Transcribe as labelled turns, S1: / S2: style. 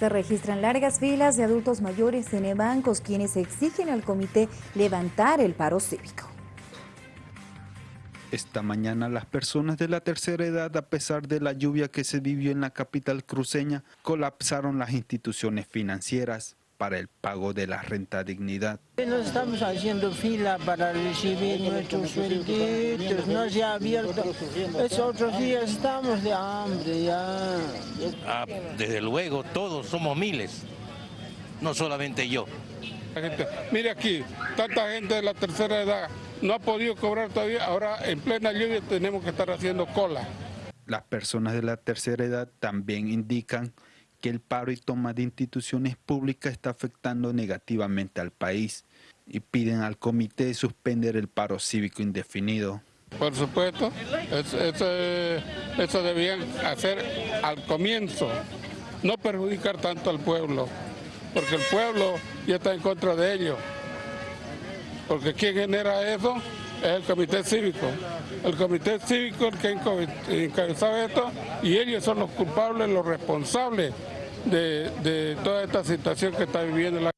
S1: Se registran largas filas de adultos mayores en bancos quienes exigen al comité levantar el paro cívico.
S2: Esta mañana las personas de la tercera edad, a pesar de la lluvia que se vivió en la capital cruceña, colapsaron las instituciones financieras para el pago de la renta dignidad.
S3: Nos estamos haciendo fila para recibir nuestros suelditos, no se ha abierto. Es otros días estamos de hambre ya.
S4: Ah, desde luego, todos somos miles, no solamente yo.
S5: Gente, mire aquí, tanta gente de la tercera edad no ha podido cobrar todavía, ahora en plena lluvia tenemos que estar haciendo cola.
S2: Las personas de la tercera edad también indican que el paro y toma de instituciones públicas está afectando negativamente al país y piden al comité suspender el paro cívico indefinido.
S5: Por supuesto, eso, debían hacer al comienzo, no perjudicar tanto al pueblo, porque el pueblo ya está en contra de ello. Porque quien genera eso es el comité cívico. El comité cívico es el que encabezaba esto y ellos son los culpables, los responsables de, de toda esta situación que está viviendo la